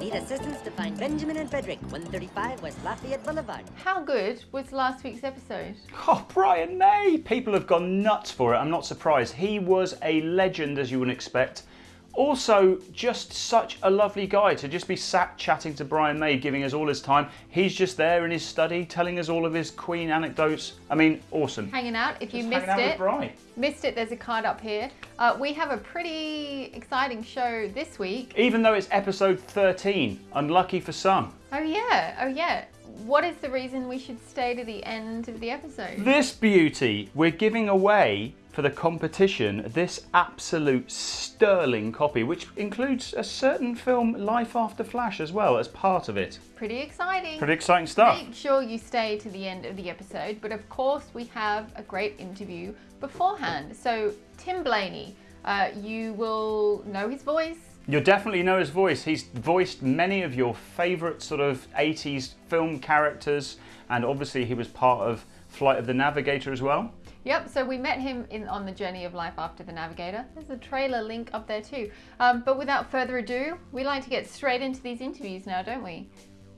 Por favor, need assistance to find Benjamin and Frederick, 135 West Lafayette Boulevard. How good was last week's episode? Oh, Brian May! People have gone nuts for it. I'm not surprised. He was a legend, as you would expect. Also, just such a lovely guy to just be sat chatting to Brian May, giving us all his time. He's just there in his study, telling us all of his Queen anecdotes. I mean, awesome. Hanging out. If you Just missed hanging out it, missed it, there's a card up here. Uh, we have a pretty exciting show this week. Even though it's episode 13, unlucky for some. Oh yeah, oh yeah. What is the reason we should stay to the end of the episode? This beauty, we're giving away for the competition this absolute sterling copy, which includes a certain film, Life After Flash, as well as part of it. Pretty exciting. Pretty exciting stuff. Make sure you stay to the end of the episode, but of course, we have a great interview beforehand. So, Tim Blaney, uh, you will know his voice. You'll definitely know his voice. He's voiced many of your favourite sort of 80s film characters, and obviously, he was part of Flight of the Navigator as well. Yep, so we met him in on the journey of life after the Navigator. There's a trailer link up there too. Um, but without further ado, we like to get straight into these interviews now, don't we?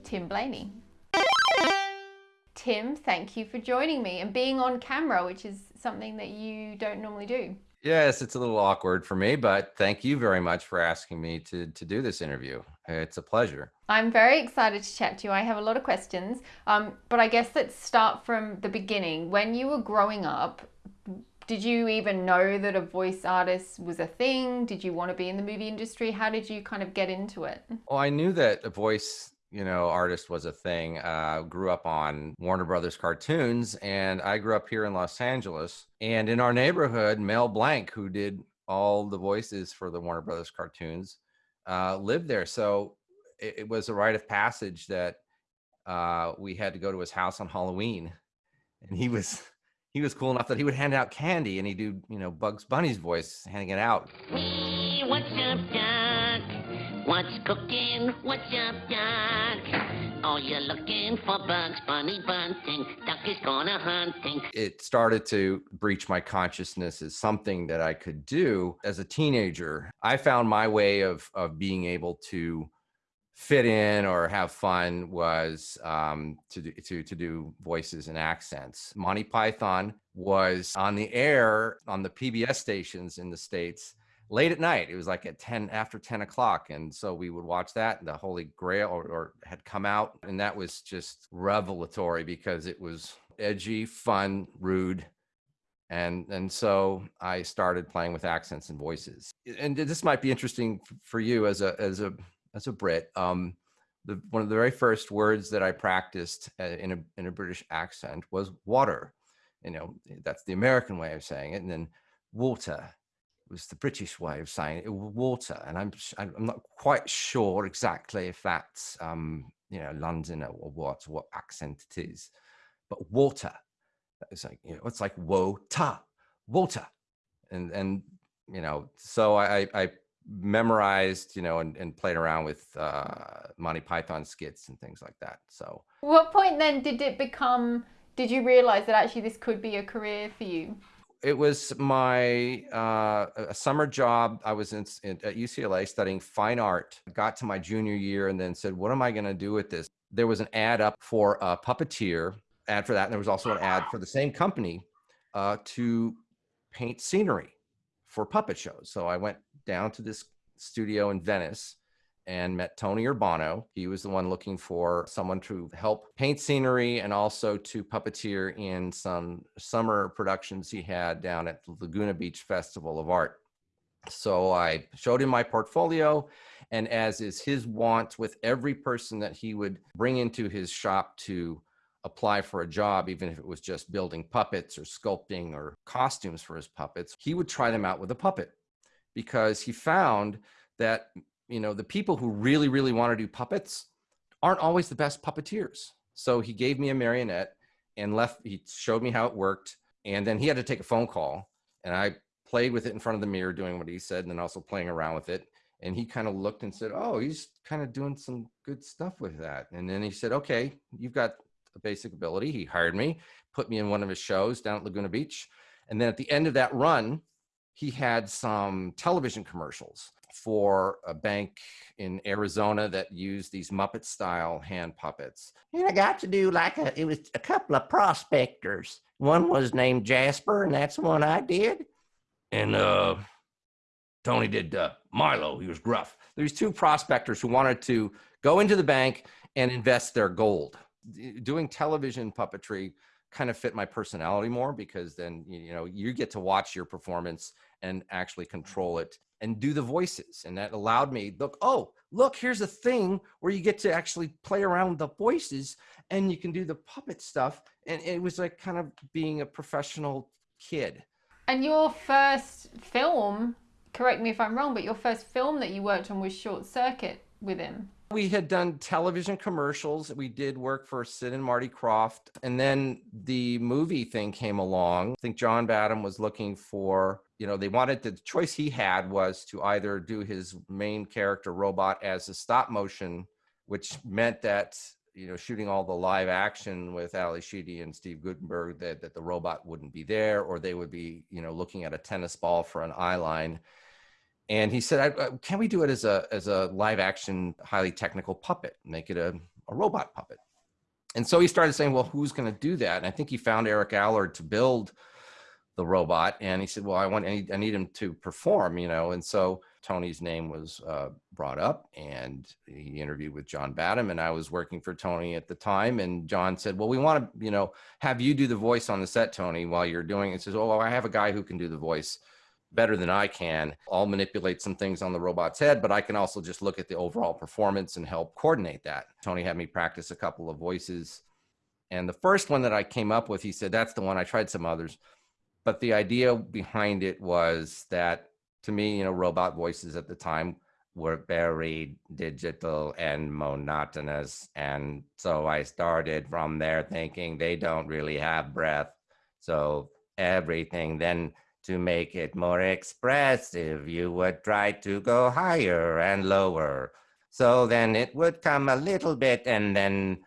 Tim Blaney. Tim, thank you for joining me and being on camera, which is something that you don't normally do. Yes, it's a little awkward for me, but thank you very much for asking me to, to do this interview. It's a pleasure. I'm very excited to chat to you. I have a lot of questions, um, but I guess let's start from the beginning. When you were growing up, did you even know that a voice artist was a thing? Did you want to be in the movie industry? How did you kind of get into it? Well, I knew that a voice, you know, artist was a thing. Uh, grew up on Warner Brothers cartoons, and I grew up here in Los Angeles. And in our neighborhood, Mel Blanc, who did all the voices for the Warner Brothers cartoons, uh, lived there. So it, it was a rite of passage that uh, we had to go to his house on Halloween, and he was he was cool enough that he would hand out candy, and he'd do you know Bugs Bunny's voice handing it out. Hey, what's up, Doc? What's cooking? What's up, Doc? You're looking for Bugs Bunny bunting. Duck is gonna hunting. it started to breach my consciousness as something that I could do as a teenager. I found my way of of being able to fit in or have fun was um, to do, to to do voices and accents. Monty Python was on the air on the PBS stations in the states late at night. It was like at ten after ten o'clock, and so we would watch that. The Holy Grail or, or had come out, and that was just revelatory because it was edgy, fun, rude and and so I started playing with accents and voices. And this might be interesting for you as a as a as a Brit. Um, the one of the very first words that I practiced uh, in a in a British accent was water. You know, that's the American way of saying it, and then water was the British way of saying it, water. And I'm I'm not quite sure exactly if that's um, you know London or what what accent it is, but water it's like you know it's like ta water and and you know so i i I memorized you know and, and played around with uh monty python skits and things like that so What point then did it become? Did you realize that actually this could be a career for you? It was my uh, summer job. I was in, in at UCLA studying fine art. Got to my junior year and then said, "What am I going to do with this?" There was an ad up for a puppeteer. Ad for that, and there was also an ad for the same company uh, to paint scenery for puppet shows. So I went down to this studio in Venice and met Tony Urbano. He was the one looking for someone to help paint scenery and also to puppeteer in some summer productions he had down at the Laguna Beach Festival of Art. So I showed him my portfolio, and as is his wont with every person that he would bring into his shop to apply for a job, even if it was just building puppets or sculpting or costumes for his puppets, he would try them out with a puppet because he found that you know the people who really really want to do puppets aren't always the best puppeteers. So he gave me a marionette and left he showed me how it worked and then he had to take a phone call and i played with it in front of the mirror doing what he said and then also playing around with it and he kind of looked and said oh he's kind of doing some good stuff with that. And then he said okay you've got a basic ability. He hired me put me in one of his shows down at laguna beach and then at the end of that run he had some television commercials for a bank in Arizona that used these Muppet style hand puppets. And I got to do like a, it was a couple of prospectors. One was named Jasper, and that's the one I did. And uh, Tony did uh, Milo. He was gruff. There's two prospectors who wanted to go into the bank and invest their gold. Doing television puppetry kind of fit my personality more because then you know you get to watch your performance and actually control it and do the voices and that allowed me look oh look here's a thing where you get to actually play around with the voices and you can do the puppet stuff and it was like kind of being a professional kid. And your first film correct me if i'm wrong but your first film that you worked on was short circuit with him we had done television commercials. We did work for Sid and Marty Krofft. And then the movie thing came along. I think John Badham was looking for, you know, they wanted the choice he had was to either do his main character robot as a stop motion, which meant that, you know, shooting all the live action with Ally Sheedy and Steve Guttenberg, that, that the robot wouldn't be there, or they would be, you know, looking at a tennis ball for an eye line and he said, "Can we do it as a as a live action, highly technical puppet? Make it a, a robot puppet?" And so he started saying, "Well, who's going to do that?" And I think he found Eric Allard to build the robot, and he said, "Well, I want I need, I need him to perform, you know." And so Tony's name was uh, brought up, and he interviewed with John Badham, and I was working for Tony at the time. And John said, "Well, we want to, you know, have you do the voice on the set, Tony, while you're doing it." Says, "Oh, well, I have a guy who can do the voice." Better than I can. I'll manipulate some things on the robot's head, but I can also just look at the overall performance and help coordinate that. Tony had me practice a couple of voices. And the first one that I came up with, he said, that's the one. I tried some others. But the idea behind it was that to me, you know, robot voices at the time were very digital and monotonous. And so I started from there thinking they don't really have breath. So everything then to make it more expressive, you would try to go higher and lower. So then it would come a little bit and then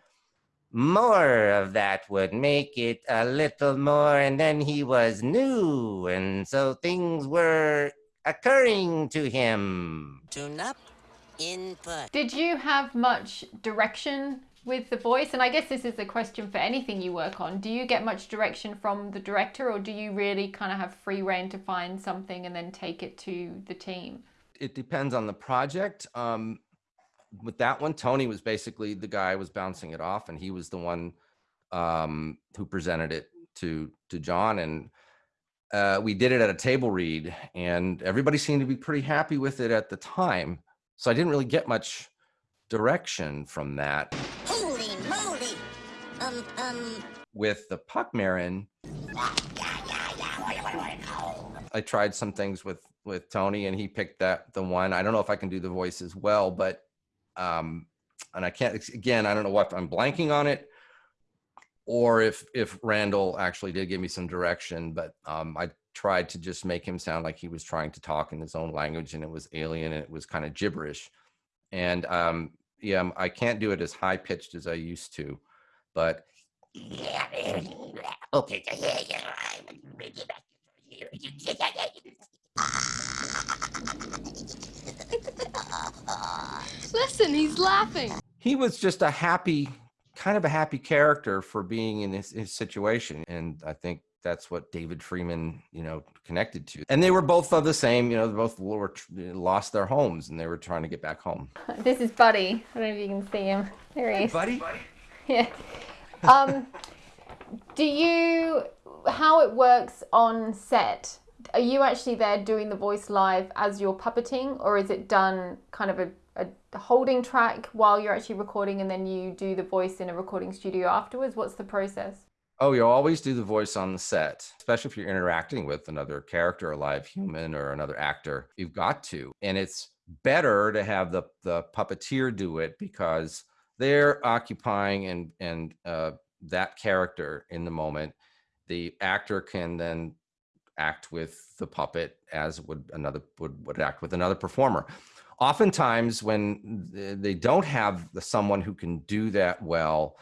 more of that would make it a little more. And then he was new. And so things were occurring to him. Tune up, input. Did you have much direction with the voice and i guess this is a question for anything you work on. Do you get much direction from the director or do you really kind of have free reign to find something and then take it to the team? It depends on the project. Um, with that one tony was basically the guy was bouncing it off and he was the one um, who presented it to to john and uh, we did it at a table read and everybody seemed to be pretty happy with it at the time. So i didn't really get much direction from that. With the Puckmaren, I tried some things with with Tony, and he picked that the one. I don't know if I can do the voice as well, but um, and I can't again. I don't know what I'm blanking on it, or if if Randall actually did give me some direction, but um, I tried to just make him sound like he was trying to talk in his own language, and it was alien, and it was kind of gibberish, and um, yeah, I can't do it as high pitched as I used to but okay. Listen, he's laughing. He was just a happy, kind of a happy character for being in his, his situation. And I think that's what David Freeman, you know, connected to. And they were both of the same, you know, both were lost their homes and they were trying to get back home. This is Buddy. I don't know if you can see him. There he is. Buddy? Yeah. Um, do you, how it works on set? Are you actually there doing the voice live as you're puppeting, or is it done kind of a, a holding track while you're actually recording and then you do the voice in a recording studio afterwards? What's the process? Oh, you always do the voice on the set, especially if you're interacting with another character, a live human or another actor. You've got to. And it's better to have the, the puppeteer do it because they're occupying and and uh, that character in the moment the actor can then act with the puppet as would another would, would act with another performer. Oftentimes when they don't have the, someone who can do that well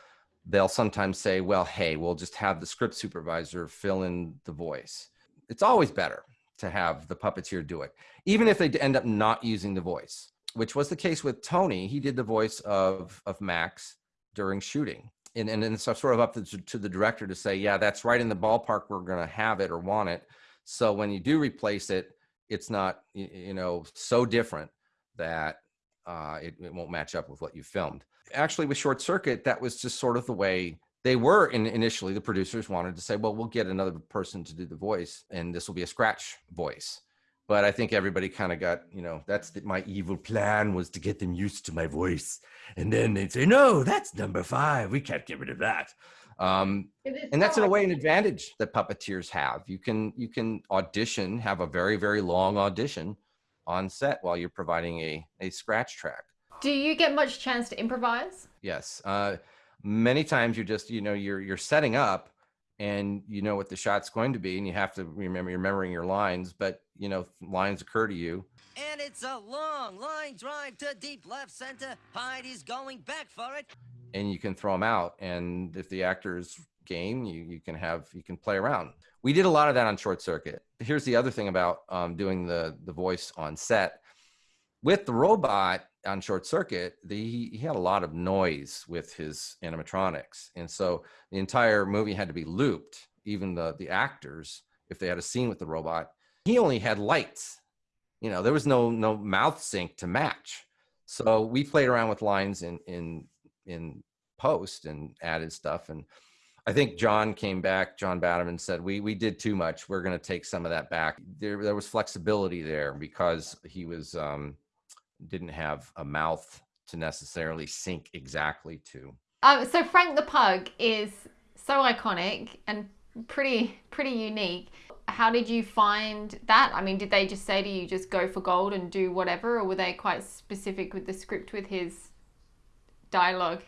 they'll sometimes say well hey we'll just have the script supervisor fill in the voice. It's always better to have the puppeteer do it, even if they end up not using the voice, which was the case with Tony. He did the voice of of Max during shooting. And, and then it's sort of up to, to the director to say, yeah, that's right in the ballpark. We're going to have it or want it. So when you do replace it, it's not, you, you know, so different that uh, it, it won't match up with what you filmed. Actually, with Short Circuit, that was just sort of the way they were in, initially. The producers wanted to say, well, we'll get another person to do the voice, and this will be a scratch voice. But I think everybody kind of got, you know, that's the, my evil plan was to get them used to my voice, and then they'd say, no, that's number five. We can't get rid of that. Um, and that's in a way an advantage that puppeteers have. You can you can audition, have a very very long audition on set while you're providing a a scratch track. Do you get much chance to improvise? Yes. Uh, many times you're just you know you're you're setting up and you know what the shot's going to be and you have to remember you're remembering your lines but you know lines occur to you. And it's a long line drive to deep left center. Heidi's going back for it. And you can throw them out and if the actor's game you you can have you can play around. We did a lot of that on short circuit. Here's the other thing about um, doing the the voice on set. With the robot on short circuit the, he had a lot of noise with his animatronics and so the entire movie had to be looped even the the actors if they had a scene with the robot he only had lights you know there was no no mouth sync to match so we played around with lines in in in post and added stuff and I think John came back, John Badham said, we, we did too much. We're going to take some of that back. There, there was flexibility there because he was, um, didn't have a mouth to necessarily sync exactly to. Um, so Frank the Pug is so iconic and pretty pretty unique. How did you find that? I mean, did they just say to you just go for gold and do whatever, or were they quite specific with the script with his dialogue?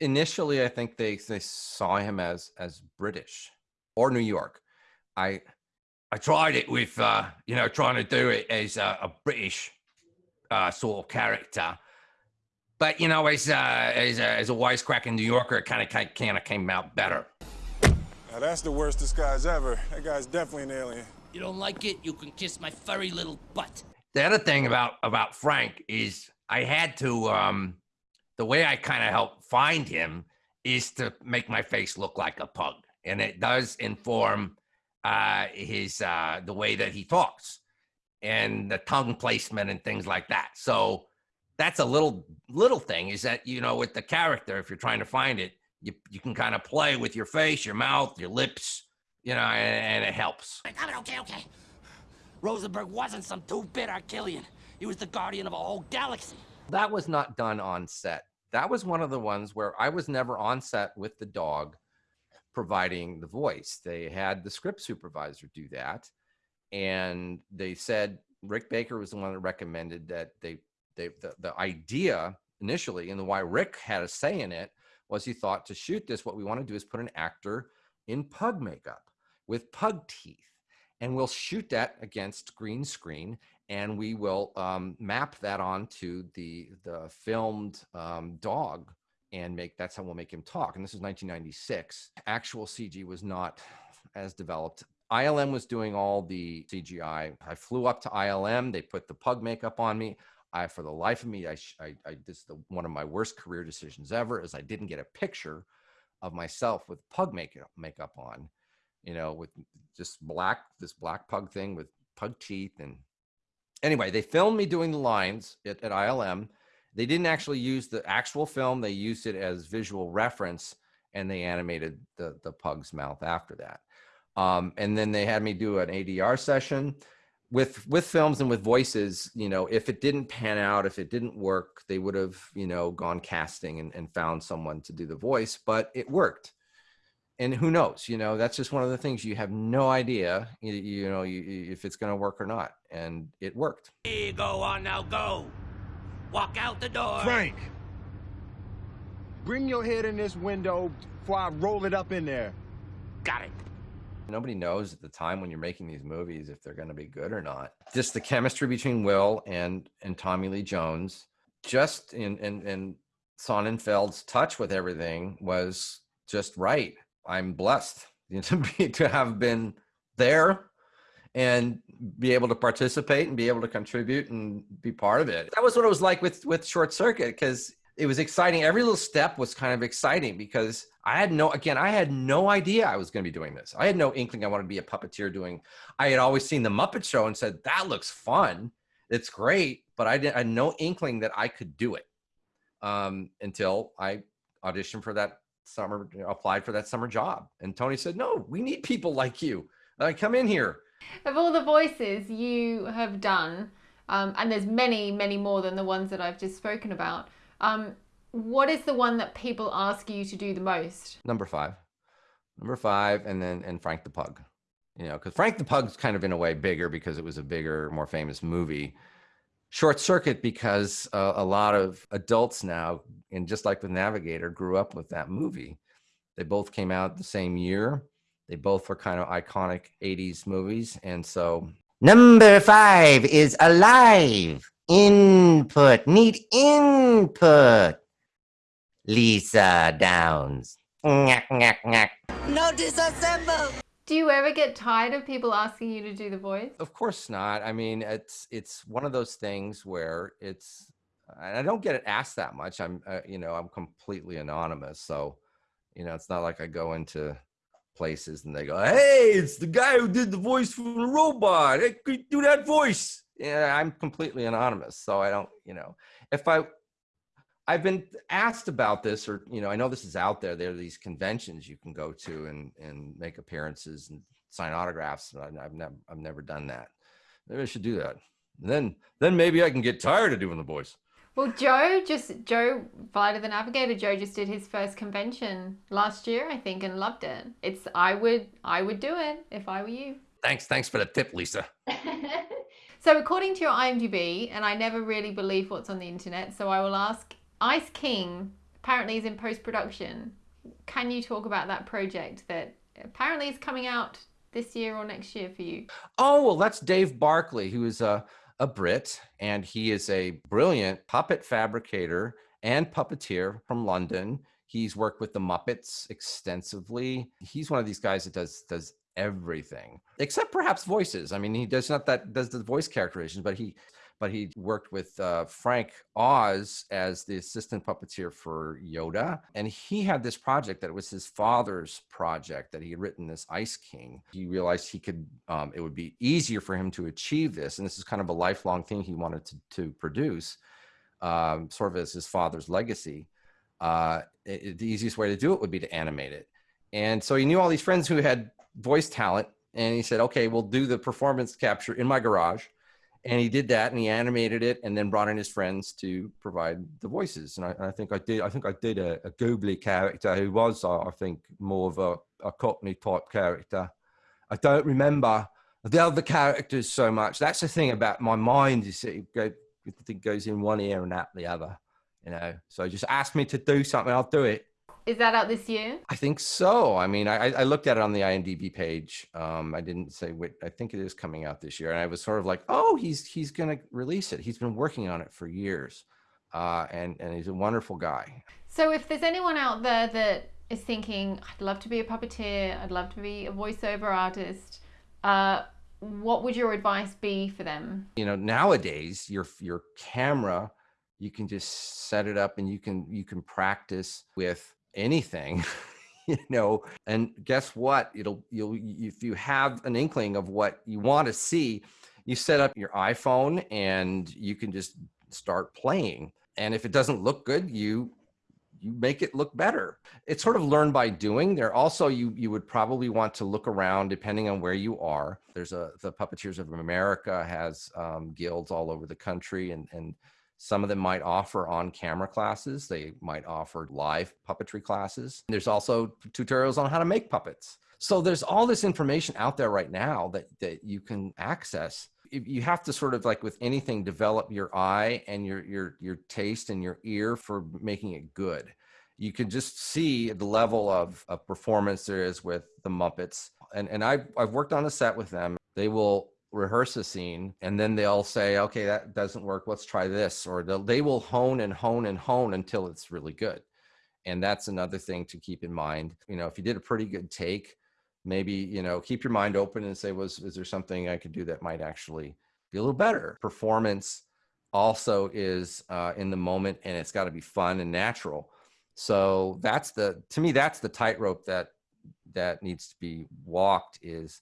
Initially, I think they they saw him as as British or New York. I I tried it with uh, you know trying to do it as a, a British uh, sort of character. But you know, as uh, as a, as a wisecracking New Yorker, it kind of kind of came out better. Now that's the worst disguise ever. That guy's definitely an alien. you don't like it you can kiss my furry little butt The other thing about about Frank is I had to um, the way I kind of help find him is to make my face look like a pug, and it does inform uh, his uh, the way that he talks and mm. the tongue placement and things like that. So that's a little little thing is that you know with the character if you're trying to find it you you can kind of play with your face your mouth your lips you know and, and it helps. Okay okay. Rosenberg wasn't some two-bit Arquillian. He was the guardian of a whole galaxy. That was not done on set. That was one of the ones where i was never on set with the dog providing the voice. They had the script supervisor do that and they said rick baker was the one that recommended that they they the, the idea initially and the why rick had a say in it was he thought to shoot this what we want to do is put an actor in pug makeup with pug teeth. And we'll shoot that against green screen and we will um, map that onto the the filmed um, dog and make that's how we'll make him talk. And this is 1996 actual cg was not as developed ilm was doing all the cgi i flew up to ilm they put the pug makeup on me I, for the life of me, I, I, I this is the, one of my worst career decisions ever. Is I didn't get a picture of myself with pug makeup makeup on, you know, with just black this black pug thing with pug teeth and anyway, they filmed me doing the lines at, at ILM. They didn't actually use the actual film; they used it as visual reference, and they animated the the pug's mouth after that. Um, and then they had me do an ADR session with with films and with voices you know if it didn't pan out if it didn't work they would have you know gone casting and, and found someone to do the voice but it worked and who knows you know that's just one of the things you have no idea you, you know you, if it's going to work or not and it worked here you go on now go walk out the door Frank! Bring your head in this window before I roll it up in there. got it nobody knows at the time when you're making these movies if they're going to be good or not just the chemistry between will and and tommy lee jones just in in in sonnenfeld's touch with everything was just right i'm blessed to be to have been there and be able to participate and be able to contribute and be part of it. That was what it was like with with Short Circuit because it was exciting. Every little step was kind of exciting because I had no again, I had no idea I was going to be doing this. I had no inkling I wanted to be a puppeteer doing. I had always seen the Muppet Show and said that looks fun. It's great, but I, didn't, I had no inkling that I could do it um, until I auditioned for that summer, applied for that summer job. And Tony said, "No, we need people like you. Uh, come in here." Of all the voices you have done, um, and there's many, many more than the ones that I've just spoken about. Um, what is the one that people ask you to do the most? Number five, number five, and then and Frank the Pug. You know, because Frank the Pug's kind of in a way bigger because it was a bigger, more famous movie. Short Circuit because uh, a lot of adults now, and just like with Navigator, grew up with that movie. They both came out the same year. They both were kind of iconic 80s movies. And so. Number five is alive. Input. Need input. Lisa Downs. No disassemble! Do you ever get tired of people asking you to do the voice? Of course not. I mean, it's it's one of those things where it's and I don't get it asked that much. I'm uh, you know, I'm completely anonymous. So, you know, it's not like I go into places and they go, "Hey, it's the guy who did the voice for the robot. Hey, could you do that voice?" Yeah, I'm completely anonymous, so I don't, you know, if I I've been asked about this, or you know, I know this is out there. There are these conventions you can go to and and make appearances and sign autographs. And I've never I've never done that. Maybe I should do that. And then then maybe I can get tired of doing the voice. Well, Joe just Joe of the Navigator. Joe just did his first convention last year, I think, and loved it. It's I would I would do it if I were you. Thanks, thanks for the tip, Lisa. so according to your IMDb, and I never really believe what's on the internet, so I will ask Ice King apparently is in post production. Can you talk about that project that apparently is coming out this year or next year for you? Oh, well, that's Dave Barclay, who is a, a Brit, and he is a brilliant puppet fabricator and puppeteer from London. He's worked with the Muppets extensively. He's one of these guys that does does everything except perhaps voices. I mean, he does not that does the voice characterizations, but he but he worked with uh, Frank Oz as the assistant puppeteer for Yoda. And he had this project that was his father's project that he had written this Ice King. He realized he could, um, it would be easier for him to achieve this. And this is kind of a lifelong thing he wanted to, to produce, um, sort of as his father's legacy. Uh, it, the easiest way to do it would be to animate it. And so he knew all these friends who had voice talent. And he said, okay, we'll do the performance capture in my garage and he did that and he animated it and then brought in his friends to provide the voices. And i, I think i did i think i did a, a googly character who was uh, i think more of a, a cockney type character. I don't remember the other characters so much. That's the thing about my mind is it, go, it goes in one ear and out the other you know? So just ask me to do something i'll do it is that out this year? I think so. I mean, I, I looked at it on the IMDb page. Um, I didn't say what I think it is coming out this year, and I was sort of like, oh, he's he's going to release it. He's been working on it for years, uh, and and he's a wonderful guy. So, if there's anyone out there that is thinking, I'd love to be a puppeteer, I'd love to be a voiceover artist, uh, what would your advice be for them? You know, nowadays your your camera, you can just set it up and you can you can practice with anything you know and guess what? It'll you'll if you have an inkling of what you want to see you set up your iphone and you can just start playing and if it doesn't look good you you make it look better. It's sort of learned by doing. There also you you would probably want to look around depending on where you are. There's a the puppeteers of america has um, guilds all over the country and and some of them might offer on camera classes. They might offer live puppetry classes. There's also tutorials on how to make puppets. So there's all this information out there right now that, that you can access. You have to sort of like with anything, develop your eye and your, your, your taste and your ear for making it good. You can just see the level of, of performance there is with the Muppets. And, and I've, I've worked on a set with them. They will rehearse a scene and then they'll say okay that doesn't work let's try this or they will hone and hone and hone until it's really good. And that's another thing to keep in mind you know if you did a pretty good take maybe you know keep your mind open and say was is there something i could do that might actually be a little better? Performance also is uh, in the moment and it's got to be fun and natural. So that's the to me that's the tightrope that that needs to be walked is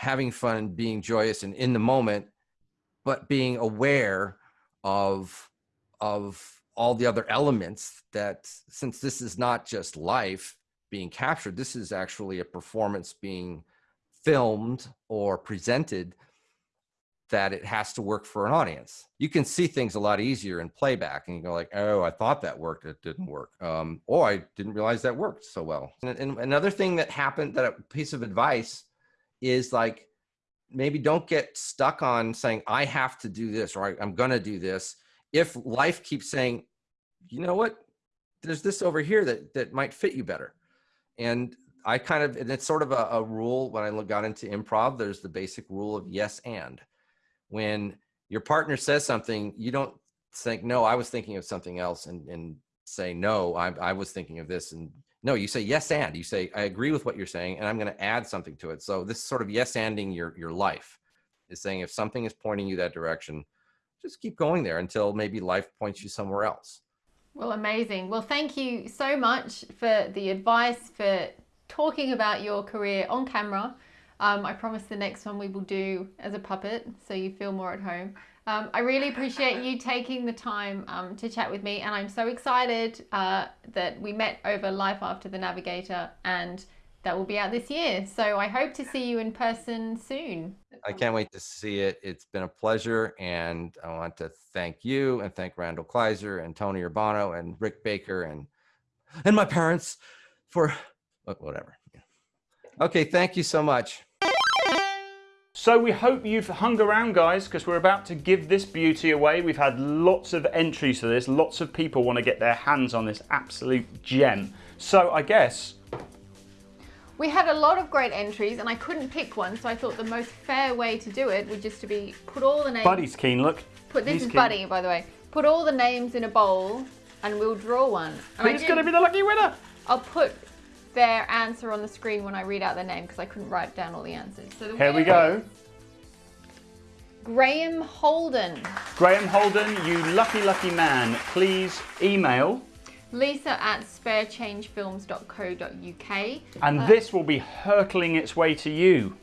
having fun being joyous and in the moment but being aware of of all the other elements that since this is not just life being captured this is actually a performance being filmed or presented that it has to work for an audience. You can see things a lot easier in playback and you go like oh i thought that worked it didn't work. Um oh i didn't realize that worked so well. And, and another thing that happened that a piece of advice is like maybe don't get stuck on saying i have to do this or i'm gonna do this. If life keeps saying you know what? There's this over here that that might fit you better. And i kind of and it's sort of a, a rule when i got into improv there's the basic rule of yes and. When your partner says something you don't think no i was thinking of something else and and say no i, I was thinking of this and no you say yes and you say i agree with what you're saying and i'm going to add something to it so this sort of yes anding your your life is saying if something is pointing you that direction just keep going there until maybe life points you somewhere else Well, amazing. Well, thank you so much for the advice, for talking about your career on camera. Um, I promise the next one we will do as a puppet, so you feel more at home. Um, I really appreciate you taking the time um, to chat with me, and I'm so excited uh, that we met over Life After the Navigator, and that will be out this year. So I hope to see you in person soon. I can't wait to see it. It's been a pleasure. And I want to thank you and thank Randall Kleiser and Tony Urbano and Rick Baker and and my parents for whatever. Okay, thank you so much. So we hope you've hung around guys because we're about to give this beauty away. We've had lots of entries for this. Lots of people want to get their hands on this absolute gem. So I guess We had a lot of great entries and I couldn't pick one, so I thought the most fair way to do it would just to be put all the names. Buddy's keen, look. Put this He's is keen. Buddy, by the way. Put all the names in a bowl and we'll draw one. And Who's going to be the lucky winner? I'll put their answer on the screen when I read out their name because I couldn't write down all the answers. So the Here we go. Graham Holden. Graham Holden, you lucky, lucky man. Please email. Lisa at sparechangefilms.co.uk. And Uh, this will be hurtling its way to you.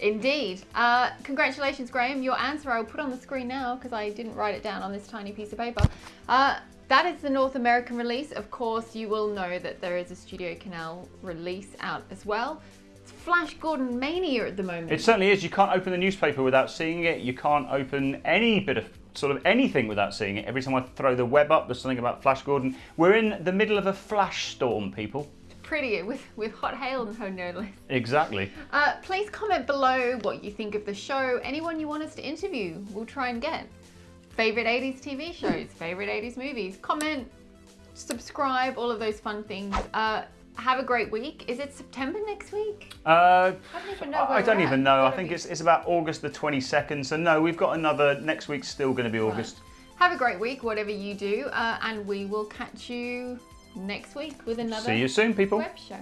Indeed. Uh, congratulations, Graham. Your answer I'll put on the screen now because I didn't write it down on this tiny piece of paper. Uh, that is the North American release. Of course, you will know that there is a Studio Canal release out as well. It's Flash Gordon Mania at the moment. It certainly is. You can't open the newspaper without seeing it. You can't open any bit of sort of anything without seeing it. Every time I throw the web up, there's something about Flash Gordon. We're in the middle of a flash storm, people. Pretty with, with hot hail and no less. Exactly. Uh, please comment below what you think of the show, anyone you want us to interview, we'll try and get. Favorite 80s TV shows, favorite 80s movies, comment, subscribe, all of those fun things. Uh, have a great week. Is it September next week? Uh, I don't even know. I don't even know. I think it's, it's about August the 22nd. So no, we've got another. Next week's still going to be August. Have a great week, whatever you do, uh, and we will catch you next week with another See you soon, people. web show.